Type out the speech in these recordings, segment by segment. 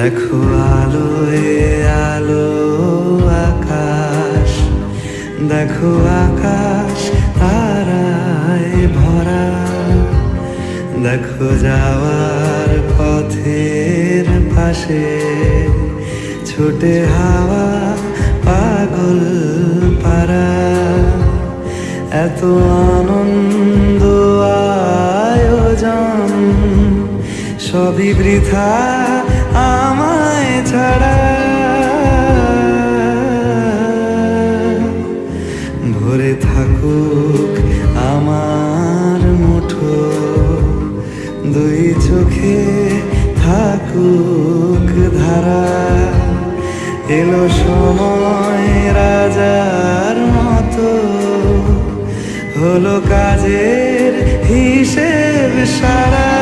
দেখো আলোয়, আলো, আকাশ। দেখো আকাশ, তারায় ভরা। দেখো যাওয়ার পথের পাশে ছোটে হাওয়া, পাগল পারা এত আনন্দ আয়োজন সবই বৃথা আমায় ছাড়া। ভরে থাকুক আমার মুঠো, দুই চোখে থাকুক ধারা। এলো সময় রাজার মতো, হলো কাজের হিসেব সারা।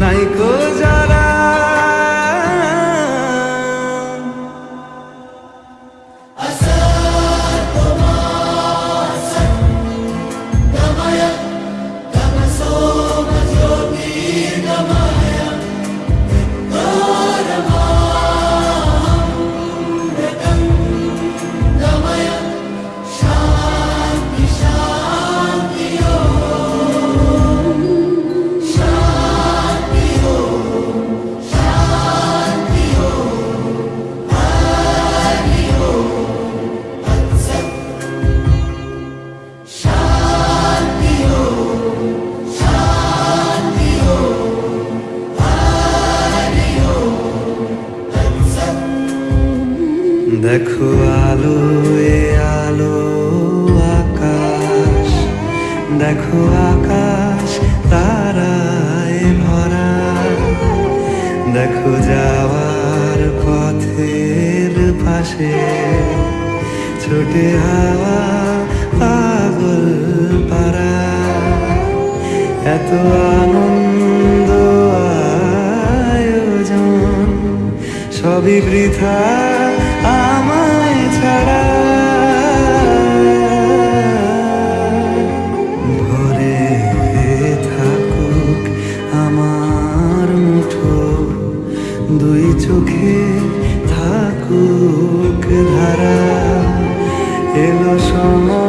নাই কো যা দেখো আলো, এ আলো, আকাশ। দেখো আকাশ, তারায় ভরা। দেখো যাওয়ার পথের পাশে। ছোটে হাওয়া, পাগল পারা এত আনন্দ, আয়োজন। সবই বৃথা। en los ojos.